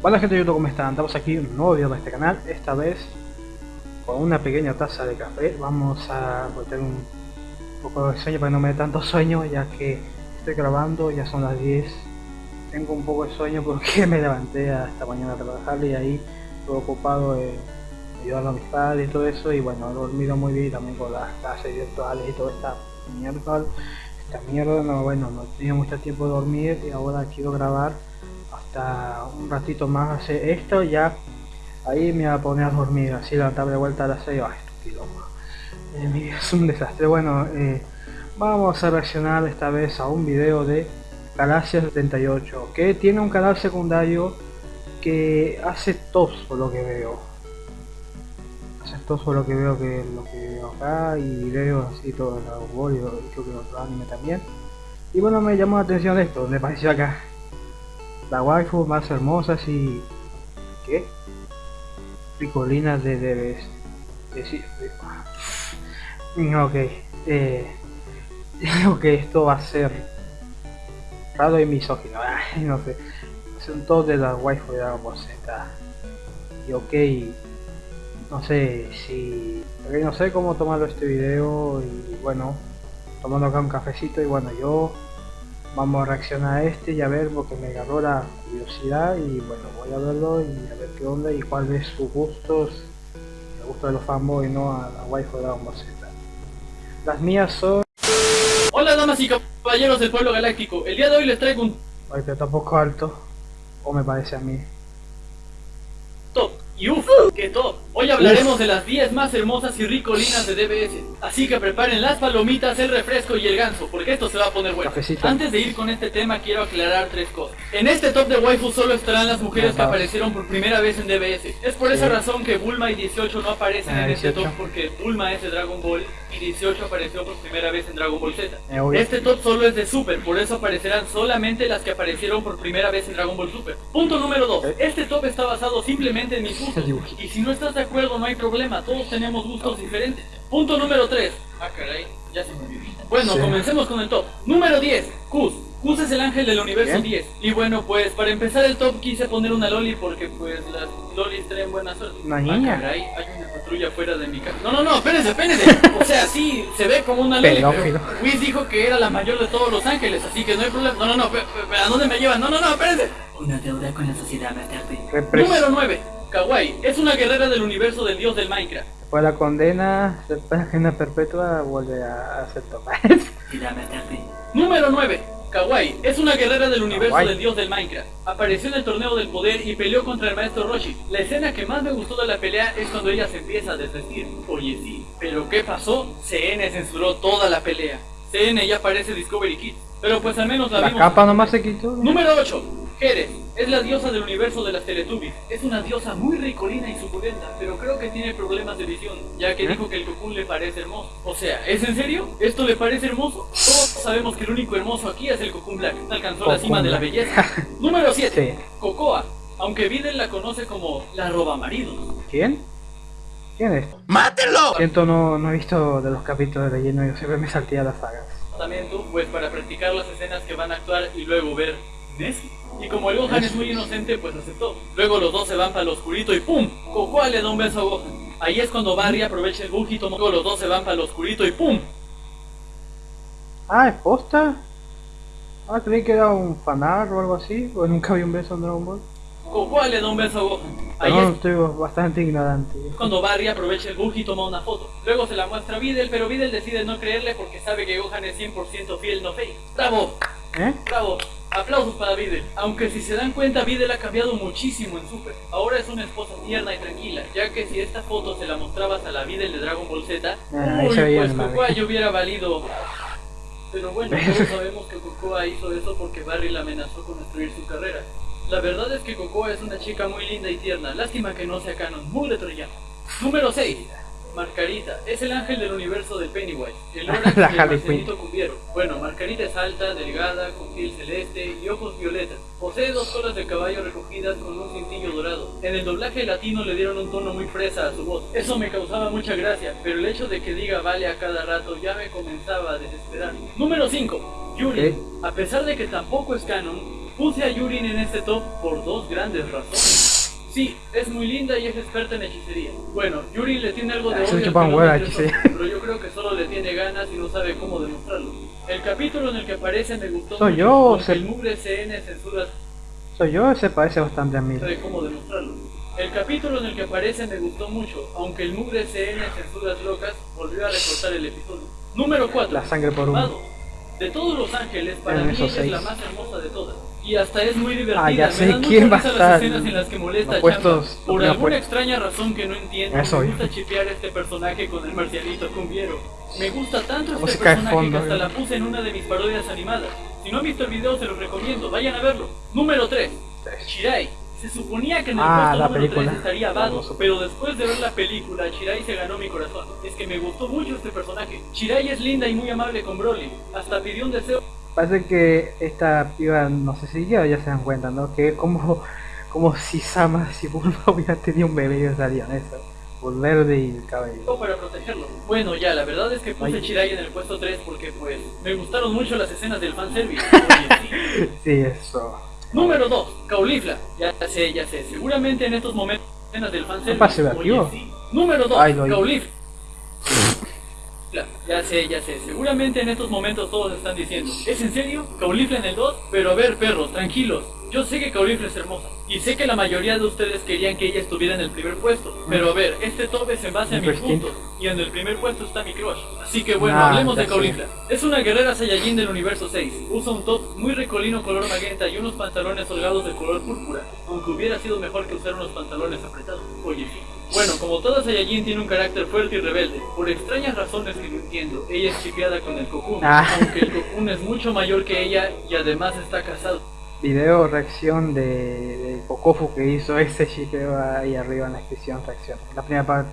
Hola gente de YouTube, ¿cómo están? Estamos aquí en un nuevo video para este canal, esta vez con una pequeña taza de café. Vamos a meter un poco de sueño para que no me dé tanto sueño, ya que estoy grabando, ya son las 10. Tengo un poco de sueño porque me levanté esta mañana a trabajar y ahí estuve ocupado de ayudar a mis padres y todo eso. Y bueno, he dormido muy bien también con las clases virtuales y toda esta mierda. Esta mierda, no, bueno, no tenía mucho tiempo de dormir y ahora quiero grabar hasta un ratito más hacer esto ya ahí me voy a poner a dormir así levantarme de vuelta a las 6 ay eh, es un desastre. Bueno eh, vamos a reaccionar esta vez a un video de Galaxia 78 que tiene un canal secundario que hace tops por lo que veo. Hace por lo que veo que lo que veo acá y videos así todo el Dragon y creo que otro anime también. Y bueno me llamó la atención esto me pareció acá la waifu más hermosa y ¿qué? picolinas de debes decir ok eh, creo que esto va a ser raro y misógino no sé. Son todos de la waifu de Dragon Ball Z y ok no sé si no sé cómo tomarlo este video y bueno tomando acá un cafecito y bueno yo vamos a reaccionar a este y a ver porque me agarró la curiosidad y bueno voy a verlo y a ver qué onda y cuál es sus gustos el gusto de los fanboys no a la waifu de Dragon Ball Z. Las mías son Hola damas y caballeros del pueblo galáctico, el día de hoy les traigo un ay pero tampoco alto. O me parece a mí. top. Y uff, que top Hoy hablaremos de las 10 más hermosas y ricolinas de DBS Así que preparen las palomitas, el refresco y el ganso Porque esto se va a poner bueno Cafecito. Antes de ir con este tema quiero aclarar tres cosas En este top de waifu solo estarán las mujeres que aparecieron por primera vez en DBS Es por esa razón que Bulma y 18 no aparecen Ah, en este 18. top Porque Bulma es de Dragon Ball y 18 apareció por primera vez en Dragon Ball Z Eh. Este top solo es de Super, por eso aparecerán solamente las que aparecieron por primera vez en Dragon Ball Super. Punto número 2. Eh. Este top está basado simplemente en mis gustos. Y si no estás de acuerdo, no hay problema, todos tenemos gustos diferentes. Punto número 3. Ah, caray, ya se me olvidó. Bueno, Sí. comencemos con el top. Número 10. Kuz. Kuz es el ángel del universo Bien. 10. Y bueno, pues para empezar el top quise poner una loli porque pues las lolis traen buena suerte. Una Ah, niña. caray, hay una patrulla fuera de mi casa. No, no, no, espérense, espérense. O sea, sí, se ve como una loli. Pero Whis dijo que era la mayor de todos los ángeles, así que no hay problema. No, no, no, ¿a dónde me llevan? No, no, no, espérense. Una deuda con la sociedad. Repres- Número 9. Kawaii es una guerrera del universo del dios del Minecraft. después de la condena de pena perpetua vuelve a hacer tomar Número 9. Kawaii es una guerrera del universo Kawaii. del dios del Minecraft. Apareció en el torneo del poder y peleó contra el maestro Roshi. La escena que más me gustó de la pelea es cuando ella se empieza a desvestir. Oye, sí. Pero ¿qué pasó? CN censuró toda la pelea. CN ya parece Discovery Kids. Pero pues al menos la, la vimos. capa nomás se quitó Número 8. Jerez es la diosa del universo de las Teletubbies. Es una diosa muy ricolina y suculenta, pero creo que tiene problemas de visión, ya que ¿Eh? dijo que el Cocoon le parece hermoso. O sea, ¿es en serio? ¿Esto le parece hermoso? Todos sabemos que el único hermoso aquí es el Cocoon Black. Alcanzó la cima de la belleza. Número 7. Sí. Cocoa. Aunque Videl la conoce como la roba maridos. ¿quién? ¿Quién es? ¡Mátenlo! siento no, no he visto de los capítulos de relleno yo siempre me saltía las sagas También tú, pues para practicar las escenas que van a actuar y luego ver Nessie. Y como el Gohan es muy inocente, pues aceptó. Luego los dos se van para el oscurito y ¡pum! Cocoa le da un beso a Gohan. Ahí es cuando Barry aprovecha el bug y toma. Luego los dos se van para el oscurito y ¡pum! Ah, ¿es posta? Ah, creí que era un fanart o algo así, o nunca vi un beso en Dragon Ball. Cocoa le da un beso a Gohan. Ahí es estoy bastante ignorante. cuando Barry aprovecha el bug y toma una foto. Luego se la muestra a Videl, pero Videl decide no creerle porque sabe que Gohan es 100% fiel, no fake. ¡Bravo! ¿Eh? Bravo, aplausos para Videl. Aunque si se dan cuenta, Videl ha cambiado muchísimo en Super. Ahora es una esposa tierna y tranquila, ya que si esta foto se la mostrabas a la Videl de Dragon Ball Z, Ah, uy, pues ya hubiera valido. Pero bueno, todos sabemos que Cocoa hizo eso porque Barry la amenazó con destruir su carrera. La verdad es que Cocoa es una chica muy linda y tierna, lástima que no sea canon, muy de Troyano. Número 6. Marcarita, es el ángel del universo del Pennywise, el Lorax La y el Harley Marcelito Cubiero. Bueno, Marcarita es alta, delgada, con piel celeste y ojos violetas. Posee dos colas de caballo recogidas con un cintillo dorado. En el doblaje latino le dieron un tono muy fresa a su voz. Eso me causaba mucha gracia, pero el hecho de que diga vale a cada rato ya me comenzaba a desesperar. Número 5. Yuri. Ok. A pesar de que tampoco es canon, Puse a Yurin en este top por dos grandes razones. Sí, es muy linda y es experta en hechicería. Bueno, Yurin le tiene algo de Ah, odio tres hechicería. ojos, pero yo creo que solo le tiene ganas y no sabe cómo demostrarlo. El capítulo en el que aparece me gustó Soy mucho, yo, se- el mugre CN censura Soy yo, se parece bastante a mí. sabe cómo demostrarlo. El capítulo en el que aparece me gustó mucho, aunque el mugre CN censuras locas volvió a recortar el episodio. Número 4. La sangre por uno. De todos los ángeles, para En mí es la más hermosa de todas. Y hasta es muy divertida. Ah, ya Me sé dan mucha quién va a estar las escenas en las que molesta a puestos-. Por alguna puestos. extraña razón que no entiendo, Eso, me yo. gusta chipear a este personaje con el marcialito cumbiero. Me gusta tanto La este música de personaje fondo, que hasta eh. la puse en una de mis parodias animadas. Si no han visto el video, se los recomiendo. Vayan a verlo. Número 3. Shirai. Se suponía que en el Ah, puesto número película. 3 estaría Vado, pero después de ver la película, Shirai se ganó mi corazón. Es que me gustó mucho este personaje. Shirai es linda y muy amable con Broly. Hasta pidió un deseo Parece que esta piba, no sé si ya, ya se dan cuenta, ¿no? Que como, como si Sama, si Bulma hubiera tenido un bebé y salían eso. Por verde y el cabello. para protegerlo. Bueno, ya, la verdad es que puse Ay. Shirai en el puesto 3 porque, pues, me gustaron mucho las escenas del fanservice. Oye, sí. Sí, eso. Número 2, Caulifla. Ya sé, ya sé, seguramente en estos momentos escenas del fanservice. Oye, sí. Número 2, Ay, lo oí. Caulifla. Ya sé, ya sé, seguramente en estos momentos todos están diciendo, ¿es en serio? ¿Caulifla en el 2? Pero a ver, perros, tranquilos. Yo sé que Caulifla es hermosa, y sé que la mayoría de ustedes querían que ella estuviera en el primer puesto, pero a ver, este top es en base a mis puntos, y en el primer puesto está mi crush. Así que bueno, Ah, hablemos de. Caulifla. Es una guerrera Saiyajin del universo 6. Usa un top muy recolino color magenta y unos pantalones holgados de color púrpura, aunque hubiera sido mejor que usar unos pantalones apretados. Oye, sí. Bueno, como toda Saiyajin tiene un carácter fuerte y rebelde, por extrañas razones que no entiendo, ella es chipeada con el Cocoon, Ah. aunque el Cocoon es mucho mayor que ella y además está casado. Video reacción de, de Kokofu que hizo ese shipeo ahí arriba en la descripción reacción. La primera parte.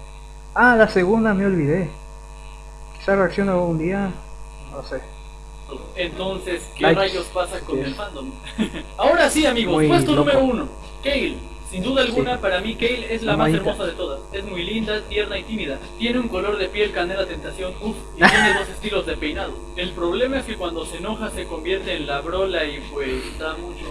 Ah, la segunda me olvidé. Quizá reacciona algún día. No sé. Entonces, ¿qué rayos pasa con el fandom? Ahora sí, amigos, puesto loco. número uno, Kale. Sin duda alguna, Sí. para mí Kale es la más hermosa de todas. Es muy linda, tierna y tímida. Tiene un color de piel canela tentación, uff, y tiene dos estilos de peinado. El problema es que cuando se enoja se convierte en la brola y pues da mucho.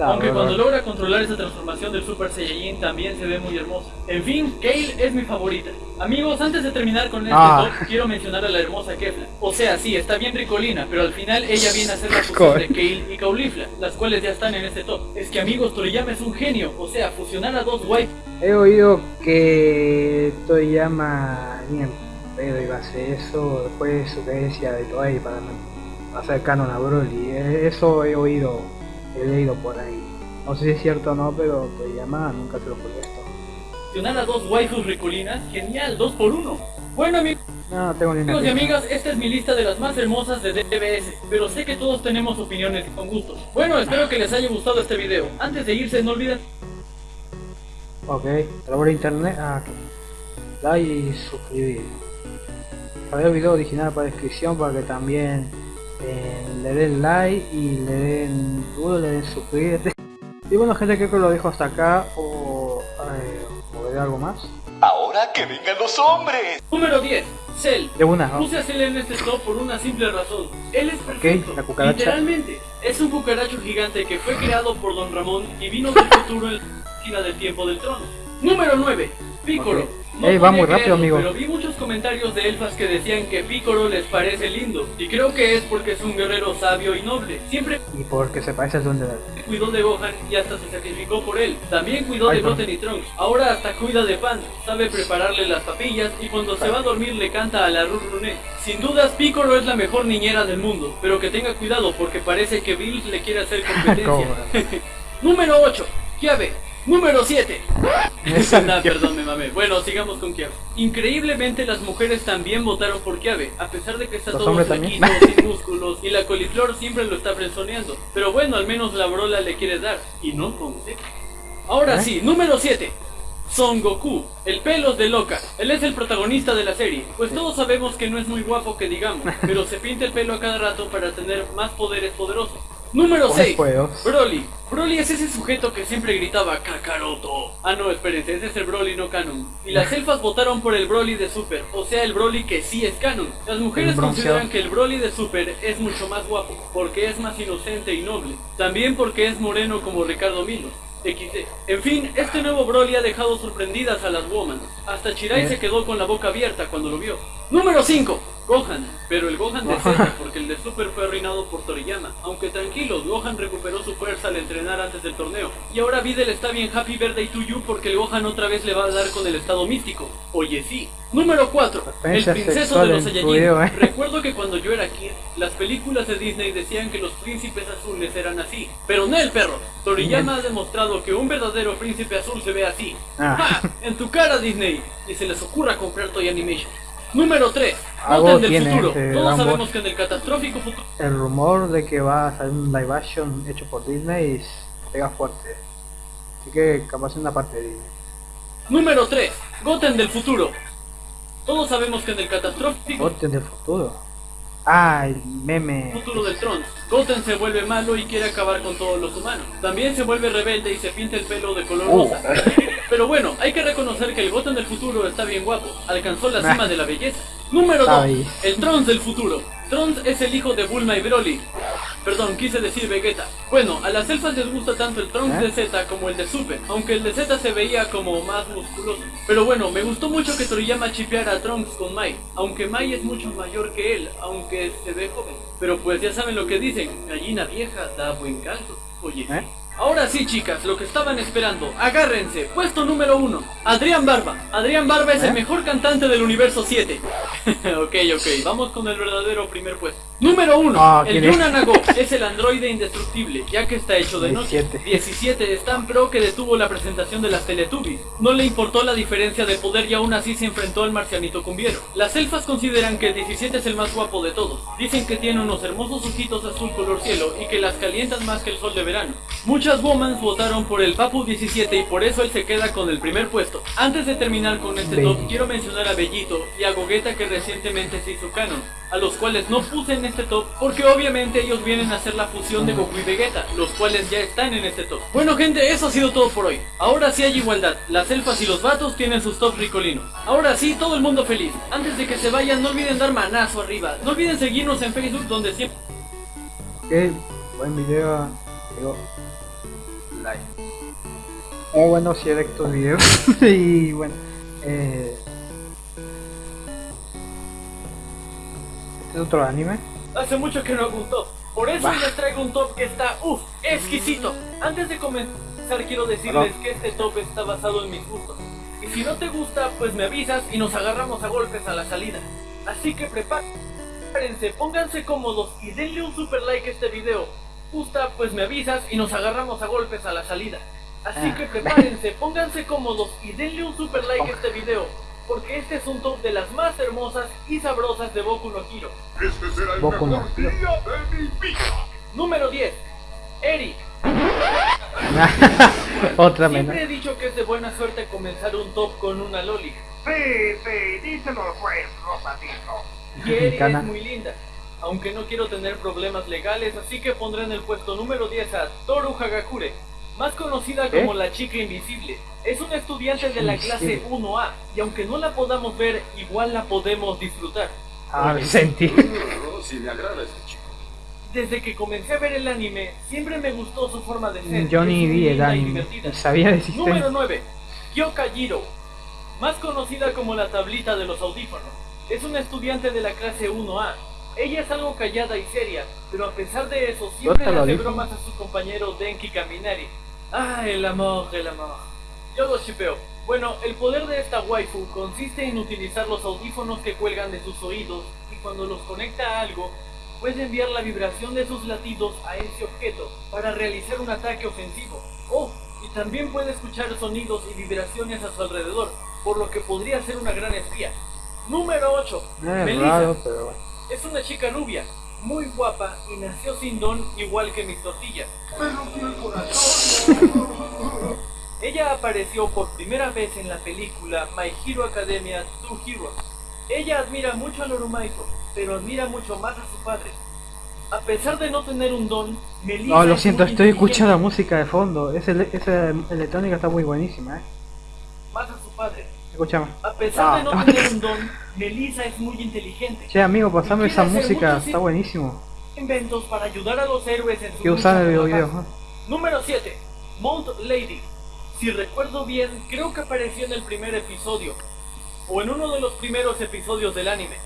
Aunque cuando logra controlar esa transformación del Super Saiyajin también se ve muy hermosa. En fin, Kale es mi favorita. Amigos, antes de terminar con este Ah. top, quiero mencionar a la hermosa Kefla. O sea, sí, está bien ricolina, pero al final ella viene a ser la fusión de Kale y Caulifla, las cuales ya están en este top. Es que amigos, Toriyama es un genio, o sea, fusionar a dos He oído que Toriyama bien pero iba a hacer eso después de su creencia de Toei para hacer canon a Broly. Eh, Eso he oído, he leído por ahí. No sé si es cierto o no, pero Toriyama nunca se lo esto. fusionar a dos waifus ricolinas, genial, dos por uno. Bueno amigos No, no tengo ni y amigas, esta es mi lista de las más hermosas de DBS, pero sé que todos tenemos opiniones y con gustos. Bueno, espero que les haya gustado este video. Antes de irse, no olviden Ok, por internet. Ah, ok. Like y suscribir. Para el video original para descripción para que también eh, le den like y le den duro, le den suscribirte. Y bueno gente creo que lo dejo hasta acá o, eh, o veré algo más. Ahora que vengan los hombres. Número 10, Cell. De una, ¿no? Puse a Cell en este top por una simple razón. Él es perfecto. la cucaracha. Literalmente, es un cucaracho gigante que fue creado por Don Ramón y vino del futuro en del tiempo del trono. Número 9, Piccolo. Ok. No Ey, va muy rápido, creerlo, amigo. Pero vi muchos comentarios de elfas que decían que Piccolo les parece lindo. Y creo que es porque es un guerrero sabio y noble. Siempre Y porque se parece al duende verde. cuidó de Gohan y hasta se sacrificó por él. También cuidó Ay, de. Goten y Trunks. Ahora hasta cuida de Pan. Sabe prepararle las papillas y cuando se va a dormir le canta a la Ruruné. Sin dudas Piccolo es la mejor niñera del mundo, pero que tenga cuidado porque parece que Bills le quiere hacer competencia. Número 8, Kiabe. Número 7. Esa- Nah, perdón, me mamé. Bueno, sigamos con Kiabe. Increíblemente las mujeres también votaron por Kiabe, a pesar de que está Los todo flaquito, sin músculos, y la coliflor siempre lo está frenzoneando. Pero bueno, al menos la brola le quiere dar, y no con. Ahora ¿Eh? sí, número 7. Son Goku, el pelos de loca. Él es el protagonista de la serie, pues todos sabemos que no es muy guapo que digamos, pero se pinta el pelo a cada rato para tener más poderes poderosos. Número Con 6. juegos. Broly. Broly es ese sujeto que siempre gritaba Kakaroto. Ah, no, espérense, ese es el Broly no canon. Y las elfas votaron por el Broly de Super, o sea, el Broly que sí es canon. Las mujeres consideran que el Broly de Super es mucho más guapo, porque es más inocente y noble. También porque es moreno como Ricardo Milos. XD. En fin, este nuevo Broly ha dejado sorprendidas a las woman. Hasta Chirai ¿Eh? se quedó con la boca abierta cuando lo vio. Número 5. Gohan. Pero el Gohan de Z, porque el de Super fue arruinado por Toriyama. Aunque tranquilos, Gohan recuperó su fuerza al entrenar antes del torneo. Y ahora Videl está bien happy birthday to you porque el Gohan otra vez le va a dar con el estado místico. Oye sí. Número 4. El princeso de los Saiyajin. eh. Recuerdo que cuando yo era kid, las películas de Disney decían que los príncipes azules eran así. Pero no el perro. Toriyama ha demostrado que un verdadero príncipe azul se ve así. Ah. ¡Ja! En tu cara, Disney. Y se les ocurra comprar Toy Animation. Número 3. Algo Goten del tiene futuro. este Todos sabemos que en el catastrófico futuro. El rumor de que va a salir un live action hecho por Disney pega fuerte. Así que capaz una parte de Disney. Número 3. Goten del futuro. Todos sabemos que en el catastrófico Goten del futuro. Ah, el meme. futuro del Trunks, Goten se vuelve malo y quiere acabar con todos los humanos. También se vuelve rebelde y se pinta el pelo de color Uh. rosa. Pero bueno, hay que reconocer que el Goten del futuro está bien guapo. Alcanzó la cima de la belleza. Número Está 2. ahí. El Trunks del futuro. Trunks es el hijo de Bulma y Broly. Perdón, quise decir Vegeta. Bueno, a las elfas les gusta tanto el Trunks ¿Eh? de Z como el de Super, aunque el de Z se veía como más musculoso. Pero bueno, me gustó mucho que Toriyama chipeara a Trunks con Mai, aunque Mai es mucho mayor que él, aunque se ve joven. Pero pues ya saben lo que dicen, gallina vieja da buen caldo. Oye. ¿Eh? Ahora sí, chicas, lo que estaban esperando. Agárrense. Puesto número uno. Adrián Barba. Adrián Barba es ¿Eh? el mejor cantante del universo 7. ok, ok. Vamos con el verdadero primer puesto. Número uno. Ah, el ¿quién es? Yuna Nago es el androide indestructible, ya que está hecho de noche. 17. 17 es tan pro que detuvo la presentación de las Teletubbies. No le importó la diferencia de poder y aún así se enfrentó al marcianito cumbiero. Las elfas consideran que el 17 es el más guapo de todos. Dicen que tiene unos hermosos ojitos azul color cielo y que las calientan más que el sol de verano. Muchas womans votaron por el Papu 17 y por eso él se queda con el primer puesto. Antes de terminar con este top, quiero mencionar a Bellito y a Gogeta que recientemente se hizo canon, a los cuales no puse en este top porque obviamente ellos vienen a hacer la fusión de Goku y Vegeta, los cuales ya están en este top. Bueno gente, eso ha sido todo por hoy. Ahora sí hay igualdad, las elfas y los vatos tienen sus tops ricolinos. Ahora sí, todo el mundo feliz. Antes de que se vayan, no olviden dar manazo arriba. No olviden seguirnos en Facebook donde siempre... Buen video. Digo, like. Muy bueno si estos videos. y bueno, eh, este es otro anime. Hace mucho que no hago un top. Por eso Bah. les traigo un top que está, uff, exquisito. Antes de comenzar quiero decirles que este top está basado en mis gustos. Y si no te gusta, pues me avisas y nos agarramos a golpes a la salida. Así que prepárense, pónganse cómodos y denle un super like a este video. Gusta, pues me avisas y nos agarramos a golpes a la salida. Así Ah. que prepárense, pónganse cómodos y denle un super like a este video. Porque este es un top de las más hermosas y sabrosas de Boku no Hero. Este será el Boku no mejor Hero. día de mi vida. Número 10. Eric. Otra menos. Siempre he dicho que es de buena suerte comenzar un top con una loli. Sí, sí, díselo pues, Rosadito. Y Eri es muy linda. Aunque no quiero tener problemas legales, así que pondré en el puesto número 10 a Toru Hagakure, más conocida como ¿Eh? la chica invisible. Es una estudiante de la clase Invisible. 1A, y aunque no la podamos ver, igual la podemos disfrutar. Ah, me sentí. Si me agrada ese chico. Desde que comencé a ver el anime, siempre me gustó su forma de ser. Yo ni vi el anime. Sabía de Número existencia. 9. Kyoka Jiro. Más conocida como la tablita de los audífonos. Es una estudiante de la clase 1A. Ella es algo callada y seria, pero a pesar de eso siempre le hace bromas a su compañero Denki Kaminari. Ah, el amor, el amor. Yo lo shipeo. Bueno, el poder de esta waifu consiste en utilizar los audífonos que cuelgan de sus oídos y cuando los conecta a algo, puede enviar la vibración de sus latidos a ese objeto para realizar un ataque ofensivo. Oh, y también puede escuchar sonidos y vibraciones a su alrededor, por lo que podría ser una gran espía. Número 8. Es Melissa. raro, pero. Es una chica rubia, muy guapa y nació sin don igual que mis tortillas. Ella apareció por primera vez en la película My Hero Academia Two Heroes. Ella admira mucho a Lorumaito, pero admira mucho más a su padre. A pesar de no tener un don, Melissa No, lo siento, estoy escuchando la música de fondo. Esa electrónica está muy buenísima, eh. Más a pesar de no Ah. tener un don, Melissa es muy inteligente. Che, amigo, pasame esa música, está buenísimo. Inventos para ayudar a los héroes en su Que usar el video. Número 7. Mount Lady. Si recuerdo bien, creo que apareció en el primer episodio, o en uno de los primeros episodios del anime.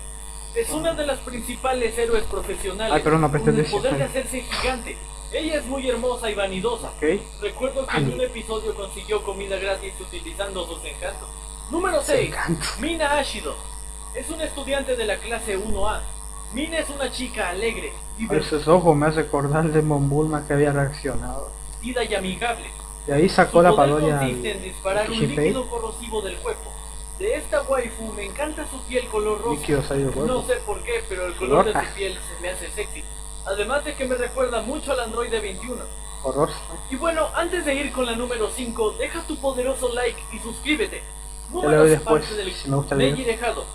Es una de las principales héroes profesionales, Ay, perdón, no con el poder de hacerse gigante. Ella es muy hermosa y vanidosa. Ok. Recuerdo que en un episodio consiguió comida gratis utilizando sus encantos. Número 6. encantos. Mina Ashido. Es una estudiante de la clase 1A. Mina es una chica alegre, Ay, Esos ojos me hace acordar de Monbulma que había reaccionado. divertida y amigable. De ahí Su sacó la poder parodia consiste en disparar un líquido corrosivo del cuerpo. De esta waifu me encanta su piel color rosa. No sé por qué, pero el color de su piel se me hace sexy. Además de que me recuerda mucho al androide 21. Horror. Y bueno, antes de ir con la número 5, deja tu poderoso like y suscríbete. Lo Número doy seis, después, parte del si me gusta video. Dejado.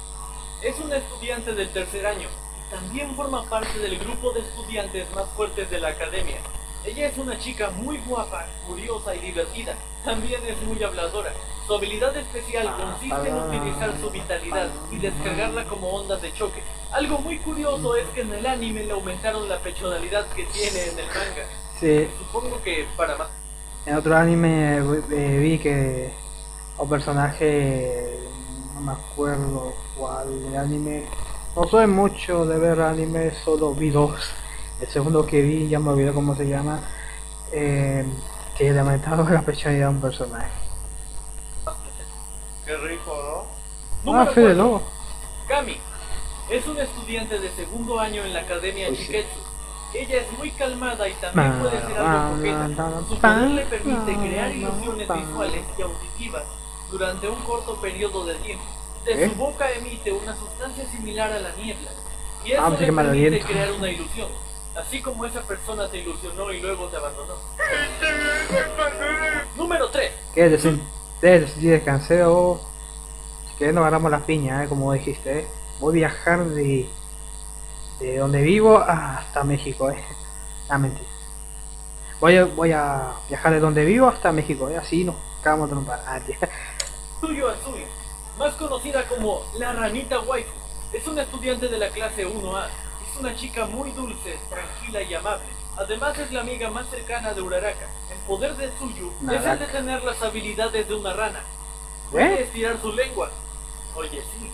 Es una estudiante del tercer año y también forma parte del grupo de estudiantes más fuertes de la academia. Ella es una chica muy guapa, curiosa y divertida. También es muy habladora. Su habilidad especial consiste en utilizar su vitalidad y descargarla como ondas de choque. Algo muy curioso es que en el anime le aumentaron la pechonalidad que tiene en el manga. Sí, Supongo que para más. en otro anime eh, vi que un personaje, no me acuerdo cuál de anime, no soy mucho de ver anime, solo vi dos. El segundo que vi, ya me olvidé cómo se llama, eh, que le aumentaron la personalidad a un personaje. Qué rico, ¿no? Ah, Número Fede. Lobo. Kami es una estudiante de segundo año en la Academia Uy, sí. Shiketsu. Ella es muy calmada y también puede ser algo coqueta. ma- Su poder le permite crear ilusiones visuales y auditivas durante un corto periodo de tiempo. De ¿Eh? su boca emite una sustancia similar a la niebla y eso Ah, le permite crear una ilusión. Así como esa persona te ilusionó y luego te abandonó. Número 3. ¿Qué? Desen- de- Decidí descansé o... Si querés no agarramos las piñas, eh, como dijiste. Eh. Voy a viajar de, de donde vivo hasta México. Eh. Ah, mentira. Voy a, voy a viajar de donde vivo hasta México. Eh. Así nos cagamos de un par. Ah. Tuyo Azul, más conocida como la ranita waifu, es una estudiante de la clase 1A. Es una chica muy dulce, tranquila y amable. Además es la amiga más cercana de Uraraka. El poder de Suyu es el de Naraka. tener las habilidades de una rana. Puede ¿Eh? estirar su lengua. Oye, sí.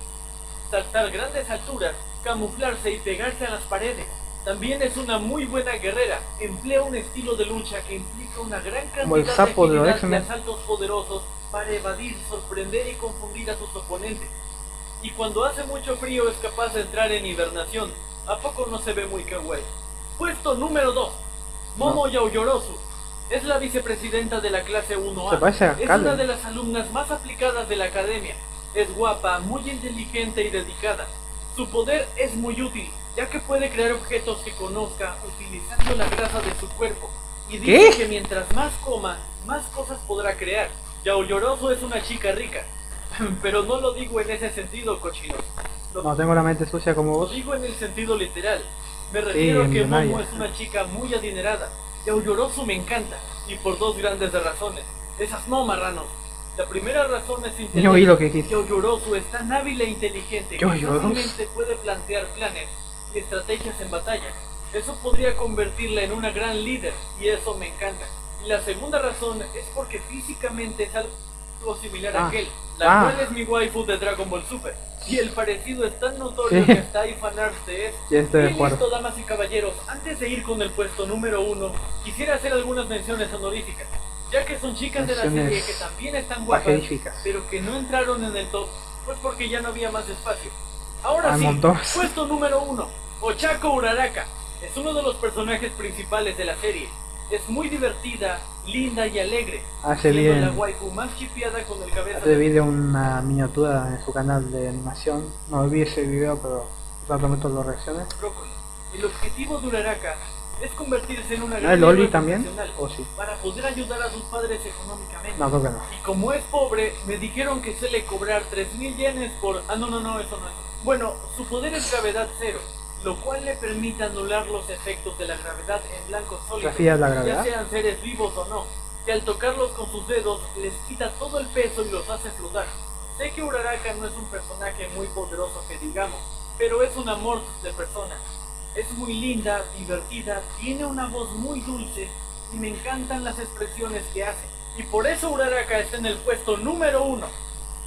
Saltar grandes alturas, camuflarse y pegarse a las paredes. También es una muy buena guerrera. Emplea un estilo de lucha que implica una gran Como el cantidad de de asaltos poderosos para evadir, sorprender y confundir a sus oponentes. Y cuando hace mucho frío es capaz de entrar en hibernación. ¿A poco no se ve muy kawaii? Puesto número 2. Momo Yaoyorosu. Es la vicepresidenta de la clase 1A. Se parece a es una de las alumnas más aplicadas de la academia. Es guapa, muy inteligente y dedicada. Su poder es muy útil, ya que puede crear objetos que conozca utilizando la grasa de su cuerpo. Y dice ¿Qué? que mientras más coma, más cosas podrá crear. Yaoyorosu es una chica rica. Pero no lo digo en ese sentido, cochinos. Lo No tengo la mente sucia como lo vos. digo en el sentido literal. Me refiero a que. Momo es una chica muy adinerada. Yaoyorosu me encanta. Y por dos grandes razones. Esas no, marranos. La primera razón es oí lo que. Yaoyorosu es tan hábil e inteligente que fácilmente puede plantear planes y estrategias en batalla. Eso podría convertirla en una gran líder y eso me encanta. La segunda razón es porque físicamente es algo similar a Ah. aquel, la Ah. cual es mi waifu de Dragon Ball Super. Y el parecido es tan notorio Sí. que hasta hay fanarts de esto. Ya estoy de acuerdo. listo, damas y caballeros, antes de ir con el puesto número uno, quisiera hacer algunas menciones honoríficas, ya que son chicas de la serie Menciones que también están guapas, pero que no entraron en el top, pues porque ya no había más espacio. Ahora Hay sí, montones. puesto número uno, Ochako Uraraka. Es uno de los personajes principales de la serie. Es muy divertida, linda y alegre. Hace bien. la waifu más chipeada con el cabeza Hace video una miniatura en su canal de animación. No vi ese video, pero rápidamente lo reacciones. brócoli. El objetivo de Uraraka es convertirse en una ¿No gran Loli también? ¿O sí? para poder ayudar a sus padres económicamente. No, creo que no. Y como es pobre, me dijeron que suele cobrar 3000 yenes por... Ah, no, no, no, eso no es. Bueno, su poder es gravedad cero. Lo cual le permite anular los efectos de la gravedad en blancos sólidos, ya sean seres vivos o no, que al tocarlos con sus dedos les quita todo el peso y los hace flotar. Sé que Uraraka no es un personaje muy poderoso que digamos, pero es un amor de persona. Es muy linda, divertida, tiene una voz muy dulce y me encantan las expresiones que hace. Y por eso Uraraka está en el puesto número uno.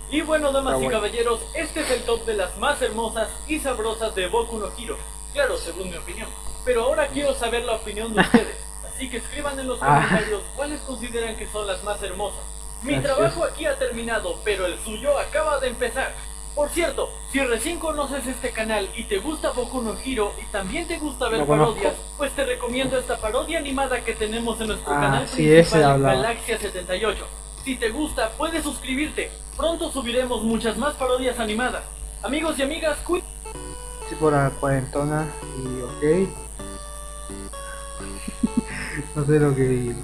Y bueno, damas y caballeros, este es el top de las más hermosas y sabrosas de Boku no Hero. Claro, según mi opinión. Pero ahora quiero saber la opinión de ustedes. Así que escriban en los Ah. comentarios cuáles consideran que son las más hermosas. Mi Gracias. trabajo aquí ha terminado, pero el suyo acaba de empezar. Por cierto, si recién conoces este canal y te gusta Boku no Hero y también te gusta ver parodias, pues te recomiendo esta parodia animada que tenemos en nuestro Ah, canal sí, principal. Galaxia 78. Si te gusta, puedes suscribirte. Pronto subiremos muchas más parodias animadas. Amigos y amigas, cuídense. Sí, por la cuarentona y ok. no sé lo que digo.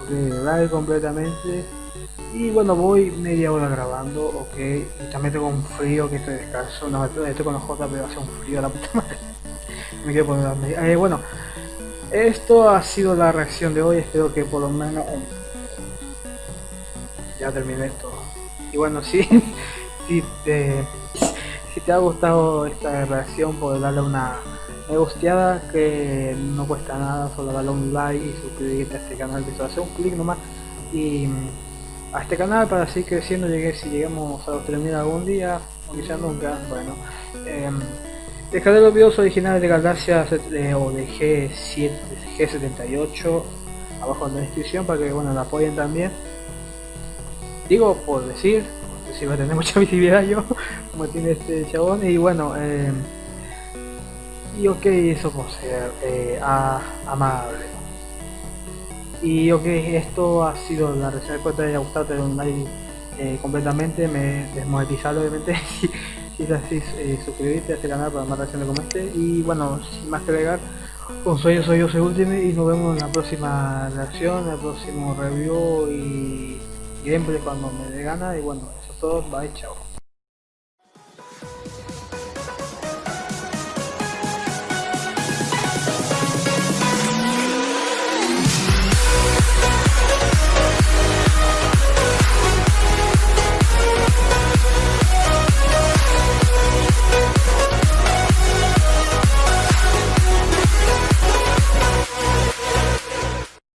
Ok, live completamente. Y bueno, voy media hora grabando, ok. Y también tengo un frío que estoy descalzo. No, estoy con los J, pero hace un frío a la puta madre. Me quiero poner las. Eh, bueno, esto ha sido la reacción de hoy. Espero que por lo menos. Ya terminé esto. Y bueno, sí, si te, si te ha gustado esta reacción, puedes darle una me gusteada que no cuesta nada, solo darle un like y suscribirte a este canal, solo hacer un clic nomás y mm, a este canal para seguir creciendo, llegué, si llegamos a los 3000 algún día, o quizás nunca, bueno. Descargué los videos originales de Galaxia eh, o de G7, G78 abajo en la descripción para que bueno la apoyen también. Digo por decir, si va a tener mucha visibilidad yo, como tiene este chabón, y bueno, eh, y ok, eso por ser eh, amable. Y ok, esto ha sido la reseña, espero te haya gustado, doy un like completamente, me desmonetizado obviamente, si, es así, eh, suscribirte a este canal para más reacciones como este, y bueno, sin más que agregar, con sueño soy yo, soy Ultimate, y nos vemos en la próxima reacción, en el próximo review y gameplay cuando me dé gana, y bueno, eso es todo, bye, chao.